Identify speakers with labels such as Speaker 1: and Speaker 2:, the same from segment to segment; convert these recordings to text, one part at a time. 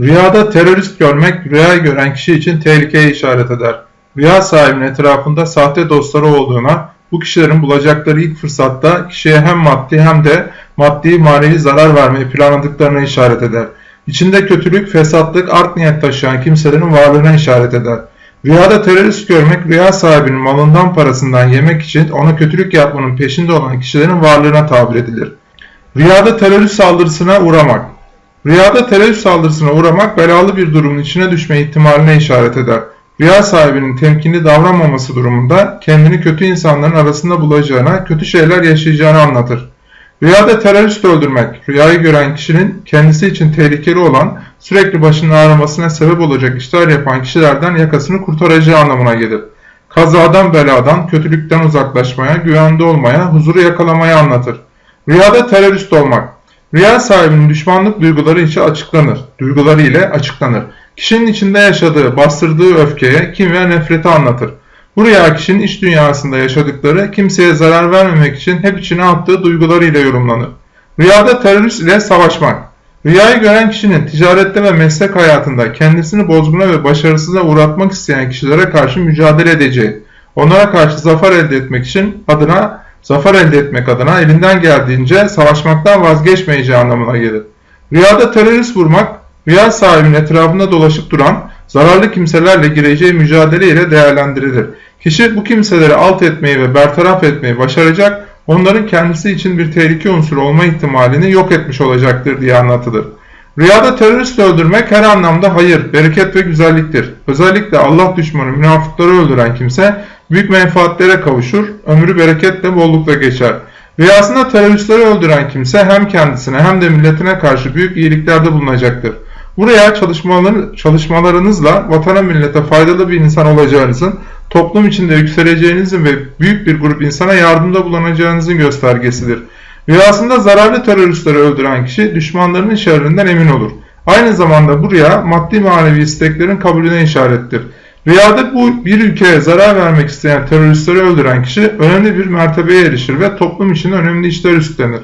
Speaker 1: Rüyada terörist görmek rüyayı gören kişi için tehlikeye işaret eder. Rüya sahibinin etrafında sahte dostları olduğuna, bu kişilerin bulacakları ilk fırsatta kişiye hem maddi hem de maddi manevi zarar vermeyi planladıklarına işaret eder. İçinde kötülük, fesatlık, art niyet taşıyan kimselerin varlığına işaret eder. Rüyada terörist görmek rüya sahibinin malından parasından yemek için ona kötülük yapmanın peşinde olan kişilerin varlığına tabir edilir. Rüyada terörist saldırısına uğramak Rüyada terörist saldırısına uğramak belalı bir durumun içine düşme ihtimaline işaret eder. Rüya sahibinin temkinli davranmaması durumunda kendini kötü insanların arasında bulacağına, kötü şeyler yaşayacağını anlatır. Rüyada terörist öldürmek, rüyayı gören kişinin kendisi için tehlikeli olan, sürekli başının ağrımasına sebep olacak işler yapan kişilerden yakasını kurtaracağı anlamına gelir. Kazadan beladan, kötülükten uzaklaşmaya, güvende olmaya, huzuru yakalamaya anlatır. Rüyada terörist olmak, rüya sahibinin düşmanlık duyguları içi açıklanır, duyguları ile açıklanır. Kişinin içinde yaşadığı, bastırdığı öfkeye, kin ve nefreti anlatır. Bu rüya kişinin iç dünyasında yaşadıkları, kimseye zarar vermemek için hep içine attığı duygularıyla yorumlanır. Rüyada terörist ile savaşmak. Rüyayı gören kişinin ticarette ve meslek hayatında kendisini bozguna ve başarısıza uğratmak isteyen kişilere karşı mücadele edeceği, onlara karşı zafer elde etmek için adına zafer elde etmek adına elinden geldiğince savaşmaktan vazgeçmeyeceği anlamına gelir. Rüyada terörist vurmak, rüya sahibinin etrafında dolaşıp duran zararlı kimselerle gireceği mücadele ile değerlendirilir. Kişi bu kimseleri alt etmeyi ve bertaraf etmeyi başaracak, onların kendisi için bir tehlike unsuru olma ihtimalini yok etmiş olacaktır diye anlatılır. Rüyada terörist öldürmek her anlamda hayır, bereket ve güzelliktir. Özellikle Allah düşmanı münafıkları öldüren kimse büyük menfaatlere kavuşur, ömrü bereketle bollukla geçer. Rüyasında teröristleri öldüren kimse hem kendisine hem de milletine karşı büyük iyiliklerde bulunacaktır. Buraya çalışmalarınızla vatana millete faydalı bir insan olacağınızın, toplum içinde yükseleceğinizin ve büyük bir grup insana yardımda bulunacağınızın göstergesidir. Rüyasında zararlı teröristleri öldüren kişi düşmanlarının şerrinden emin olur. Aynı zamanda bu rüya maddi manevi isteklerin kabulüne işarettir. Rüyada bu bir ülkeye zarar vermek isteyen teröristleri öldüren kişi önemli bir mertebeye erişir ve toplum için önemli işler üstlenir.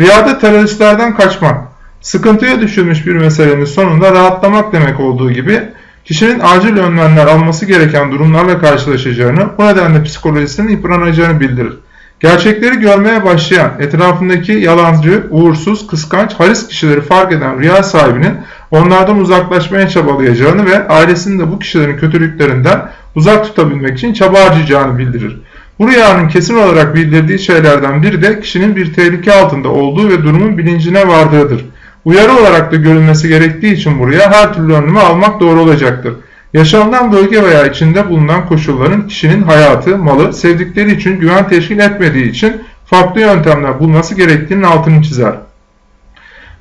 Speaker 1: Rüyada teröristlerden kaçmak, sıkıntıya düşülmüş bir meselenin sonunda rahatlamak demek olduğu gibi kişinin acil önlemler alması gereken durumlarla karşılaşacağını, bu nedenle psikolojisinin yıpranacağını bildirir. Gerçekleri görmeye başlayan, etrafındaki yalancı, uğursuz, kıskanç, haris kişileri fark eden rüya sahibinin onlardan uzaklaşmaya çabalayacağını ve ailesini de bu kişilerin kötülüklerinden uzak tutabilmek için çaba harcayacağını bildirir. Bu rüyanın kesin olarak bildirdiği şeylerden biri de kişinin bir tehlike altında olduğu ve durumun bilincine vardığıdır. Uyarı olarak da görülmesi gerektiği için buraya her türlü önlemi almak doğru olacaktır. Yaşanılan bölge veya içinde bulunan koşulların kişinin hayatı, malı, sevdikleri için güven teşkil etmediği için farklı yöntemler bulması gerektiğinin altını çizer.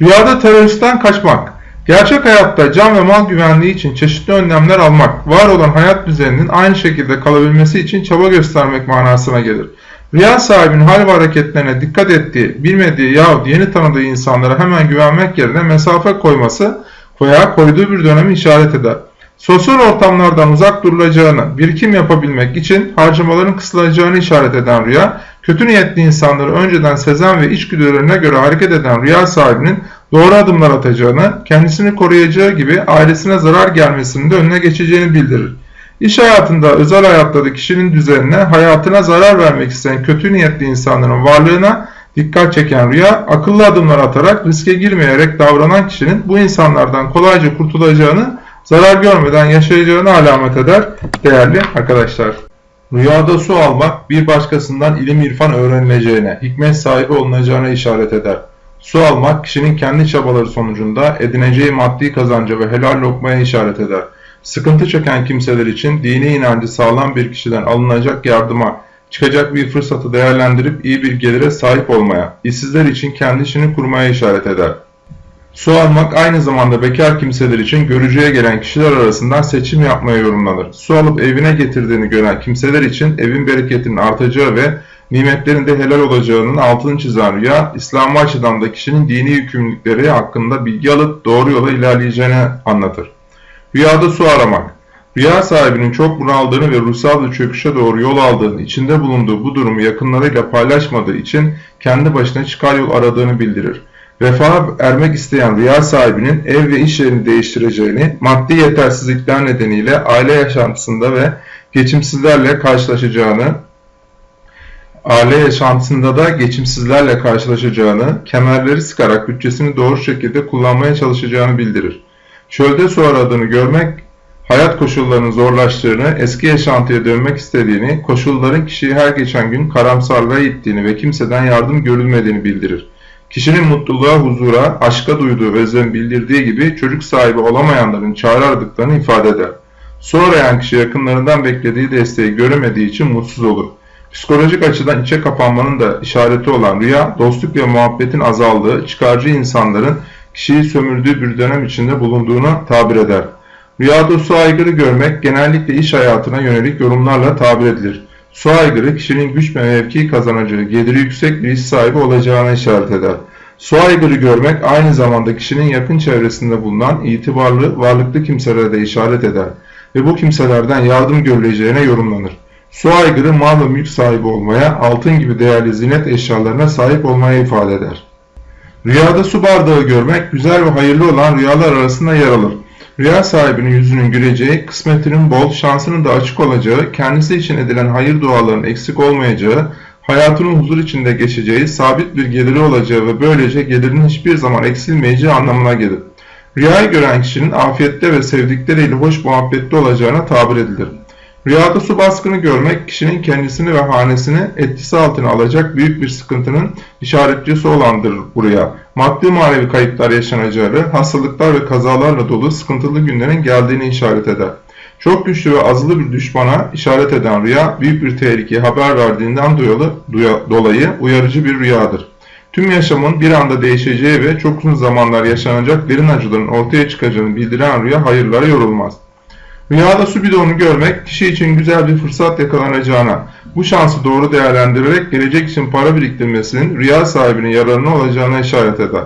Speaker 1: Rüyada teröristten kaçmak Gerçek hayatta can ve mal güvenliği için çeşitli önlemler almak, var olan hayat düzeninin aynı şekilde kalabilmesi için çaba göstermek manasına gelir. Rüya sahibinin hal ve hareketlerine dikkat ettiği, bilmediği yahut yeni tanıdığı insanlara hemen güvenmek yerine mesafe koyması veya koyduğu bir dönemi işaret eder. Sosyal ortamlardan uzak durulacağını, birikim yapabilmek için harcamaların kısılacağını işaret eden rüya, kötü niyetli insanları önceden sezen ve içgüdülerine göre hareket eden rüya sahibinin doğru adımlar atacağını, kendisini koruyacağı gibi ailesine zarar gelmesinin de önüne geçeceğini bildirir. İş hayatında, özel hayatta kişinin düzenine, hayatına zarar vermek isteyen kötü niyetli insanların varlığına dikkat çeken rüya, akıllı adımlar atarak riske girmeyerek davranan kişinin bu insanlardan kolayca kurtulacağını, zarar görmeden yaşayacağını alamet eder değerli arkadaşlar. Rüyada su almak bir başkasından ilim irfan öğrenileceğine, hikmet sahibi olunacağına işaret eder. Su almak kişinin kendi çabaları sonucunda edineceği maddi kazanca ve helal lokmaya işaret eder. Sıkıntı çeken kimseler için dini inancı sağlam bir kişiden alınacak yardıma, çıkacak bir fırsatı değerlendirip iyi bir gelire sahip olmaya, işsizler için kendi işini kurmaya işaret eder. Su almak aynı zamanda bekar kimseler için görücüye gelen kişiler arasından seçim yapmaya yorumlanır. Su alıp evine getirdiğini gören kimseler için evin bereketinin artacağı ve nimetlerin de helal olacağının altını çizen rüya, İslam açıdan da kişinin dini yükümlülükleri hakkında bilgi alıp doğru yola ilerleyeceğini anlatır. Rüyada su aramak Rüya sahibinin çok bunaldığını ve ruhsal bir çöküşe doğru yol aldığını, içinde bulunduğu bu durumu yakınlarıyla paylaşmadığı için kendi başına çıkar yol aradığını bildirir. Refaha ermek isteyen rüya sahibinin ev ve iş yerini değiştireceğini, maddi yetersizlikler nedeniyle aile yaşantısında ve geçimsizlerle karşılaşacağını, aile yaşantısında da geçimsizlerle karşılaşacağını, kemerleri sıkarak bütçesini doğru şekilde kullanmaya çalışacağını bildirir. Çölde su aradığını görmek, hayat koşullarının zorlaştığını, eski yaşantıya dönmek istediğini, koşulların kişiyi her geçen gün karamsarlığa ittiğini ve kimseden yardım görülmediğini bildirir. Kişinin mutluluğa, huzura, aşka duyduğu özlem bildirdiği gibi çocuk sahibi olamayanların çare aradıklarını ifade eder. Su kişi yakınlarından beklediği desteği göremediği için mutsuz olur. Psikolojik açıdan içe kapanmanın da işareti olan rüya, dostluk ve muhabbetin azaldığı, çıkarcı insanların kişiyi sömürdüğü bir dönem içinde bulunduğuna tabir eder. Rüyada su aygırı görmek genellikle iş hayatına yönelik yorumlarla tabir edilir. Su aygırı kişinin güç ve mevki kazanacağı, geliri yüksek bir iş sahibi olacağına işaret eder. Su aygırı görmek aynı zamanda kişinin yakın çevresinde bulunan itibarlı, varlıklı kimselere de işaret eder ve bu kimselerden yardım görüleceğine yorumlanır. Su aygırı mal ve mülk sahibi olmaya, altın gibi değerli zinet eşyalarına sahip olmaya ifade eder. Rüyada su bardağı görmek güzel ve hayırlı olan rüyalar arasında yer alır. Rüya sahibinin yüzünün güleceği, kısmetinin bol, şansının da açık olacağı, kendisi için edilen hayır duaların eksik olmayacağı, hayatının huzur içinde geçeceği, sabit bir geliri olacağı ve böylece gelirinin hiçbir zaman eksilmeyeceği anlamına gelir. Rüyayı gören kişinin afiyette ve sevdikleriyle hoş muhabbette olacağına tabir edilir. Rüyada su baskını görmek kişinin kendisini ve hanesini etkisi altına alacak büyük bir sıkıntının işaretçisi olandır buraya. Maddi manevi kayıplar yaşanacağı, hastalıklar ve kazalarla dolu sıkıntılı günlerin geldiğini işaret eder. Çok güçlü ve azılı bir düşmana işaret eden rüya, büyük bir tehlikeye haber verdiğinden dolayı uyarıcı bir rüyadır. Tüm yaşamın bir anda değişeceği ve çok uzun zamanlar yaşanacak derin acıların ortaya çıkacağını bildiren rüya hayırlara yorulmaz. Rüyada su bidonu görmek kişi için güzel bir fırsat yakalanacağına, bu şansı doğru değerlendirerek gelecek için para biriktirmesinin rüya sahibinin yararına olacağına işaret eder.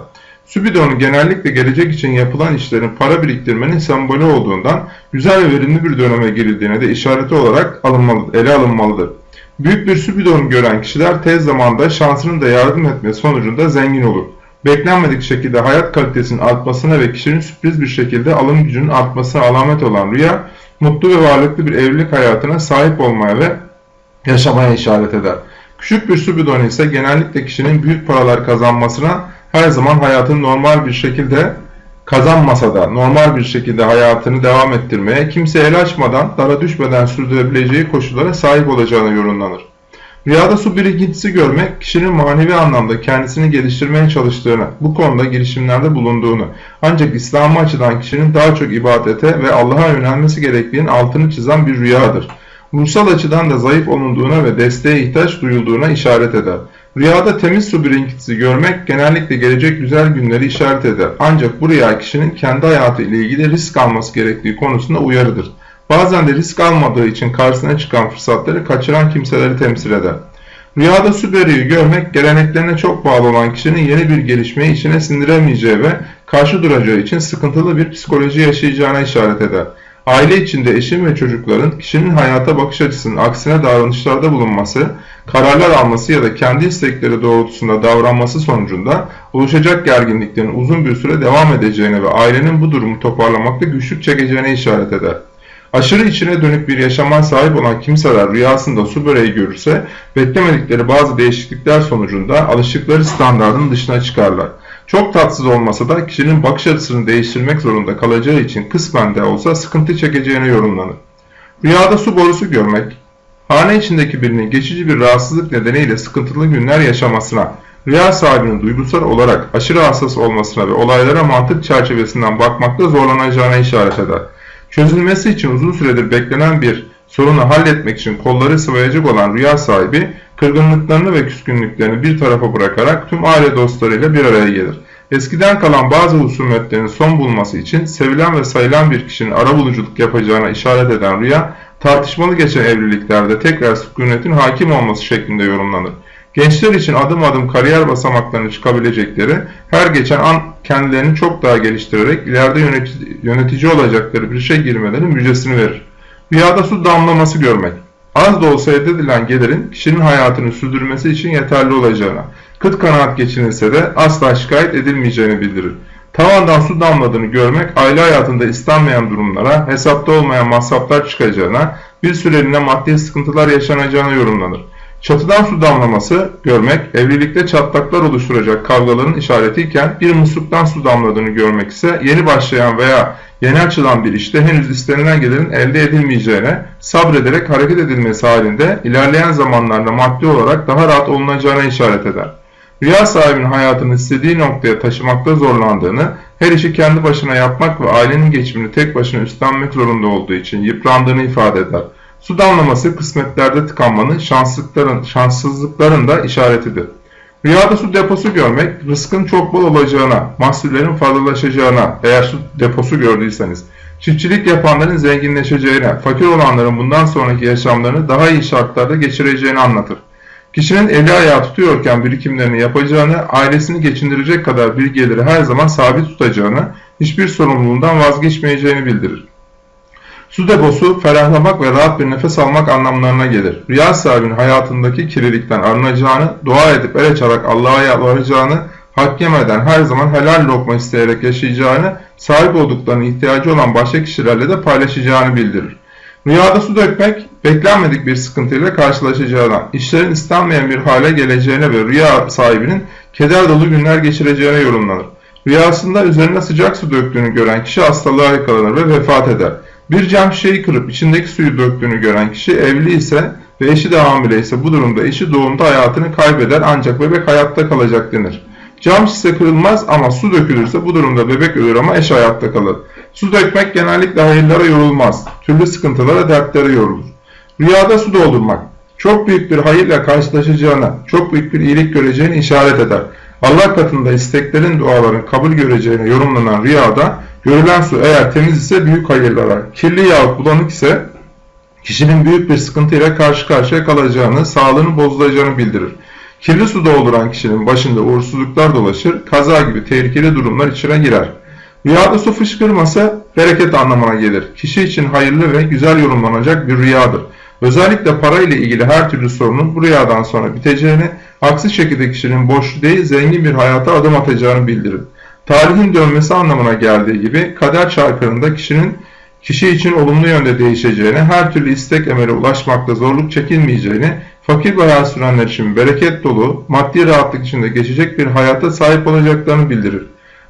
Speaker 1: Su bidonu genellikle gelecek için yapılan işlerin para biriktirmenin sembolü olduğundan güzel ve verimli bir döneme girildiğine de işareti olarak alınmalı, ele alınmalıdır. Büyük bir su bidonu gören kişiler tez zamanda şansının da yardım etmesi sonucunda zengin olur beklenmedik şekilde hayat kalitesinin artmasına ve kişinin sürpriz bir şekilde alım gücünün artmasına alamet olan rüya, mutlu ve varlıklı bir evlilik hayatına sahip olmaya ve yaşamaya işaret eder. Küçük bir su bidonu ise genellikle kişinin büyük paralar kazanmasına her zaman hayatını normal bir şekilde kazanmasa da normal bir şekilde hayatını devam ettirmeye, kimse el açmadan, dara düşmeden sürdürebileceği koşullara sahip olacağına yorumlanır. Rüyada su birikintisi görmek, kişinin manevi anlamda kendisini geliştirmeye çalıştığını, bu konuda girişimlerde bulunduğunu, ancak İslam'a açıdan kişinin daha çok ibadete ve Allah'a yönelmesi gerektiğinin altını çizen bir rüyadır. Ruhsal açıdan da zayıf olunduğuna ve desteğe ihtiyaç duyulduğuna işaret eder. Rüyada temiz su birikintisi görmek genellikle gelecek güzel günleri işaret eder. Ancak bu rüya kişinin kendi hayatı ile ilgili risk alması gerektiği konusunda uyarıdır. Bazen de risk almadığı için karşısına çıkan fırsatları kaçıran kimseleri temsil eder. Rüyada Süberi'yi görmek geleneklerine çok bağlı olan kişinin yeni bir gelişmeyi içine sindiremeyeceği ve karşı duracağı için sıkıntılı bir psikoloji yaşayacağına işaret eder. Aile içinde eşin ve çocukların kişinin hayata bakış açısının aksine davranışlarda bulunması, kararlar alması ya da kendi istekleri doğrultusunda davranması sonucunda oluşacak gerginliklerin uzun bir süre devam edeceğine ve ailenin bu durumu toparlamakta güçlük çekeceğine işaret eder. Aşırı içine dönük bir yaşama sahip olan kimseler rüyasında su böreği görürse beklemedikleri bazı değişiklikler sonucunda alıştıkları standartın dışına çıkarlar. Çok tatsız olmasa da kişinin bakış açısını değiştirmek zorunda kalacağı için kısmen de olsa sıkıntı çekeceğine yorumlanır. Rüyada su borusu görmek, hane içindeki birinin geçici bir rahatsızlık nedeniyle sıkıntılı günler yaşamasına, rüya sahibinin duygusal olarak aşırı hassas olmasına ve olaylara mantık çerçevesinden bakmakta zorlanacağına işaret eder. Çözülmesi için uzun süredir beklenen bir sorunu halletmek için kolları sıvayacak olan rüya sahibi, kırgınlıklarını ve küskünlüklerini bir tarafa bırakarak tüm aile dostlarıyla bir araya gelir. Eskiden kalan bazı husumetlerin son bulması için sevilen ve sayılan bir kişinin arabuluculuk yapacağına işaret eden rüya, tartışmalı geçen evliliklerde tekrar sükunetin hakim olması şeklinde yorumlanır. Gençler için adım adım kariyer basamaklarını çıkabilecekleri, her geçen an kendilerini çok daha geliştirerek ileride yönetici, olacakları bir şey girmelerinin müjdesini verir. Rüyada su damlaması görmek. Az da olsa elde edilen gelirin kişinin hayatını sürdürmesi için yeterli olacağına, kıt kanaat geçinirse de asla şikayet edilmeyeceğini bildirir. Tavandan su damladığını görmek aile hayatında istenmeyen durumlara, hesapta olmayan masraflar çıkacağına, bir süreliğine maddi sıkıntılar yaşanacağına yorumlanır. Çatıdan su damlaması görmek, evlilikte çatlaklar oluşturacak kavgaların işaretiyken bir musluktan su damladığını görmek ise yeni başlayan veya yeni açılan bir işte henüz istenilen gelirin elde edilmeyeceğine, sabrederek hareket edilmesi halinde ilerleyen zamanlarda maddi olarak daha rahat olunacağına işaret eder. Rüya sahibinin hayatını istediği noktaya taşımakta zorlandığını, her işi kendi başına yapmak ve ailenin geçimini tek başına üstlenmek zorunda olduğu için yıprandığını ifade eder. Su damlaması kısmetlerde tıkanmanın şanssızlıkların, şanssızlıkların da işaretidir. Rüyada su deposu görmek, rızkın çok bol olacağına, mahsullerin fazlalaşacağına, eğer su deposu gördüyseniz, çiftçilik yapanların zenginleşeceğine, fakir olanların bundan sonraki yaşamlarını daha iyi şartlarda geçireceğini anlatır. Kişinin eli ayağı tutuyorken birikimlerini yapacağını, ailesini geçindirecek kadar bir geliri her zaman sabit tutacağını, hiçbir sorumluluğundan vazgeçmeyeceğini bildirir. Su deposu ferahlamak ve rahat bir nefes almak anlamlarına gelir. Rüya sahibinin hayatındaki kirlilikten arınacağını, dua edip el açarak Allah'a yalvaracağını, hak yemeden her zaman helal lokma isteyerek yaşayacağını, sahip olduklarına ihtiyacı olan başka kişilerle de paylaşacağını bildirir. Rüyada su dökmek, beklenmedik bir sıkıntıyla karşılaşacağına, işlerin istenmeyen bir hale geleceğine ve rüya sahibinin keder dolu günler geçireceğine yorumlanır. Rüyasında üzerine sıcak su döktüğünü gören kişi hastalığa yakalanır ve vefat eder. Bir cam şişeyi kırıp içindeki suyu döktüğünü gören kişi evli ise ve eşi de hamile ise bu durumda eşi doğumda hayatını kaybeder ancak bebek hayatta kalacak denir. Cam şişe kırılmaz ama su dökülürse bu durumda bebek ölür ama eş hayatta kalır. Su dökmek genellikle hayırlara yorulmaz. Türlü sıkıntılara, dertlere yorulur. Rüyada su doldurmak. Çok büyük bir hayırla karşılaşacağına, çok büyük bir iyilik göreceğini işaret eder. Allah katında isteklerin, duaların kabul göreceğine yorumlanan rüyada görülen su eğer temiz ise büyük hayırlara, kirli yahut bulanık ise kişinin büyük bir sıkıntıyla karşı karşıya kalacağını, sağlığının bozulacağını bildirir. Kirli su dolduran kişinin başında uğursuzluklar dolaşır, kaza gibi tehlikeli durumlar içine girer. Rüyada su fışkırması bereket anlamına gelir. Kişi için hayırlı ve güzel yorumlanacak bir rüyadır. Özellikle para ile ilgili her türlü sorunun bu rüyadan sonra biteceğini, aksi şekilde kişinin boş değil zengin bir hayata adım atacağını bildirir. Tarihin dönmesi anlamına geldiği gibi kader çarklarında kişinin kişi için olumlu yönde değişeceğini, her türlü istek emele ulaşmakta zorluk çekilmeyeceğini, fakir bir hayat sürenler için bereket dolu, maddi rahatlık içinde geçecek bir hayata sahip olacaklarını bildirir.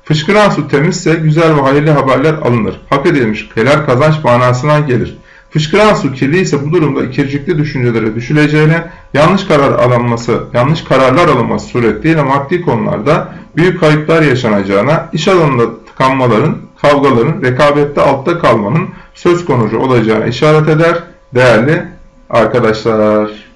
Speaker 1: Fışkıran su temizse güzel ve hayırlı haberler alınır. Hak edilmiş helal kazanç manasına gelir. Fışkıran su kirli ise bu durumda ikircikli düşüncelere düşüleceğine, yanlış karar alınması, yanlış kararlar alınması suretiyle maddi konularda büyük kayıplar yaşanacağına, iş alanında tıkanmaların, kavgaların, rekabette altta kalmanın söz konusu olacağına işaret eder değerli arkadaşlar.